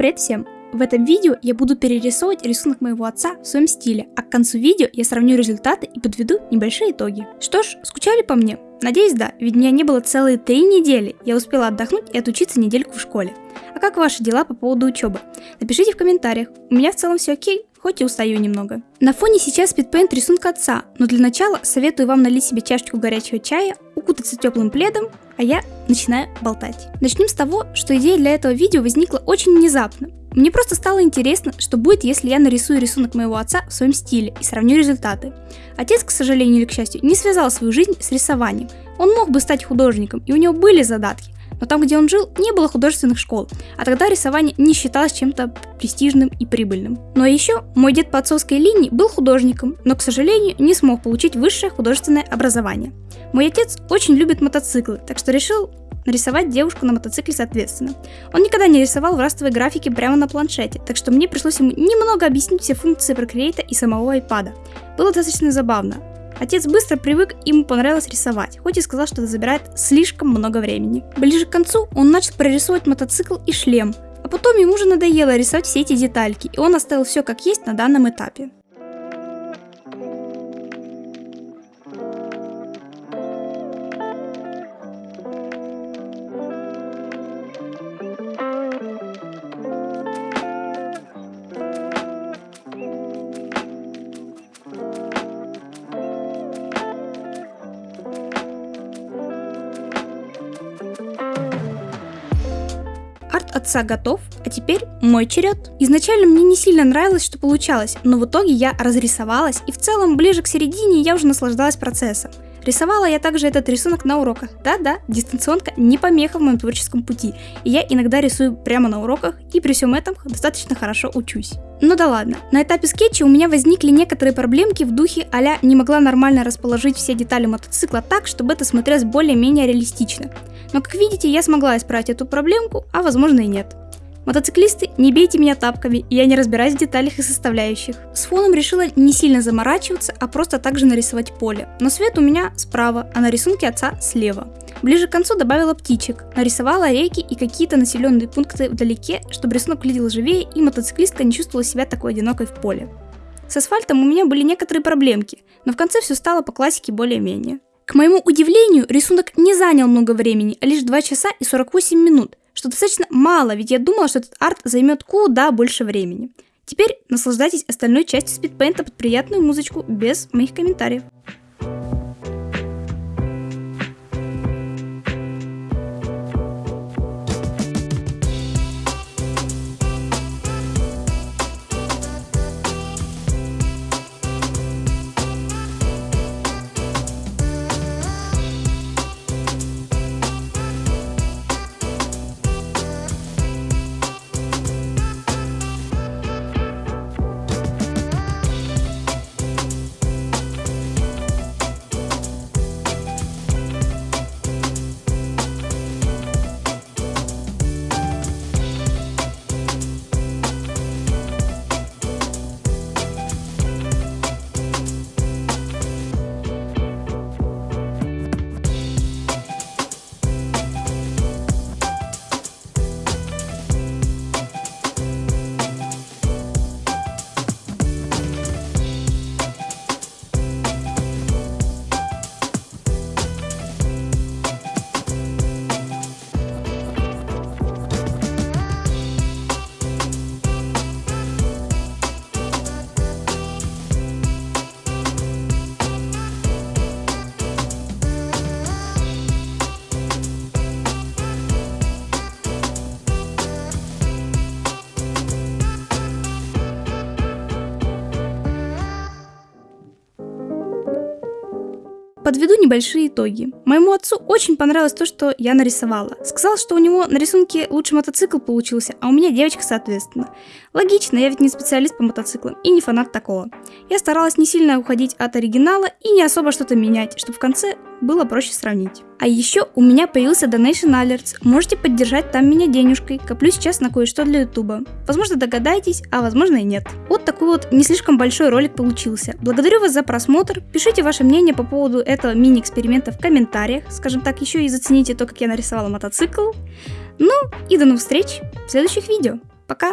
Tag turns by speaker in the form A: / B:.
A: Привет всем! В этом видео я буду перерисовывать рисунок моего отца в своем стиле, а к концу видео я сравню результаты и подведу небольшие итоги. Что ж, скучали по мне? Надеюсь, да, ведь меня не было целые три недели, я успела отдохнуть и отучиться недельку в школе. А как ваши дела по поводу учебы? Напишите в комментариях, у меня в целом все окей, хоть и устаю немного. На фоне сейчас спидпейнт рисунка отца, но для начала советую вам налить себе чашечку горячего чая, укутаться теплым пледом, а я начинаю болтать. Начнем с того, что идея для этого видео возникла очень внезапно. Мне просто стало интересно, что будет, если я нарисую рисунок моего отца в своем стиле и сравню результаты. Отец, к сожалению или к счастью, не связал свою жизнь с рисованием. Он мог бы стать художником, и у него были задатки, но там, где он жил, не было художественных школ, а тогда рисование не считалось чем-то престижным и прибыльным. Но еще мой дед по отцовской линии был художником, но, к сожалению, не смог получить высшее художественное образование. Мой отец очень любит мотоциклы, так что решил нарисовать девушку на мотоцикле соответственно. Он никогда не рисовал в растовой графике прямо на планшете, так что мне пришлось ему немного объяснить все функции Procreate и самого iPad. Было достаточно забавно. Отец быстро привык, ему понравилось рисовать, хоть и сказал, что это забирает слишком много времени. Ближе к концу он начал прорисовывать мотоцикл и шлем, а потом ему уже надоело рисовать все эти детальки, и он оставил все как есть на данном этапе. Арт отца готов, а теперь мой черед. Изначально мне не сильно нравилось, что получалось, но в итоге я разрисовалась, и в целом ближе к середине я уже наслаждалась процессом. Рисовала я также этот рисунок на уроках. Да-да, дистанционка не помеха в моем творческом пути, и я иногда рисую прямо на уроках, и при всем этом достаточно хорошо учусь. Ну да ладно, на этапе скетча у меня возникли некоторые проблемки в духе а не могла нормально расположить все детали мотоцикла так, чтобы это смотрелось более-менее реалистично. Но как видите, я смогла исправить эту проблемку, а возможно и нет. Мотоциклисты, не бейте меня тапками, я не разбираюсь в деталях и составляющих. С фоном решила не сильно заморачиваться, а просто также нарисовать поле. Но свет у меня справа, а на рисунке отца слева. Ближе к концу добавила птичек, нарисовала реки и какие-то населенные пункты вдалеке, чтобы рисунок выглядел живее и мотоциклистка не чувствовала себя такой одинокой в поле. С асфальтом у меня были некоторые проблемки, но в конце все стало по классике более-менее. К моему удивлению, рисунок не занял много времени, а лишь 2 часа и 48 минут, что достаточно мало, ведь я думала, что этот арт займет куда больше времени. Теперь наслаждайтесь остальной частью спидпейнта под приятную музычку без моих комментариев. Подведу небольшие итоги. Моему отцу очень понравилось то, что я нарисовала. Сказал, что у него на рисунке лучший мотоцикл получился, а у меня девочка соответственно. Логично, я ведь не специалист по мотоциклам и не фанат такого. Я старалась не сильно уходить от оригинала и не особо что-то менять, чтобы в конце было проще сравнить. А еще у меня появился Donation Alerts, можете поддержать там меня денежкой, коплю сейчас на кое-что для ютуба. Возможно догадаетесь, а возможно и нет. Вот такой вот не слишком большой ролик получился. Благодарю вас за просмотр, пишите ваше мнение по поводу этого мини-эксперимента в комментариях, скажем так, еще и зацените то, как я нарисовала мотоцикл. Ну и до новых встреч в следующих видео. Пока!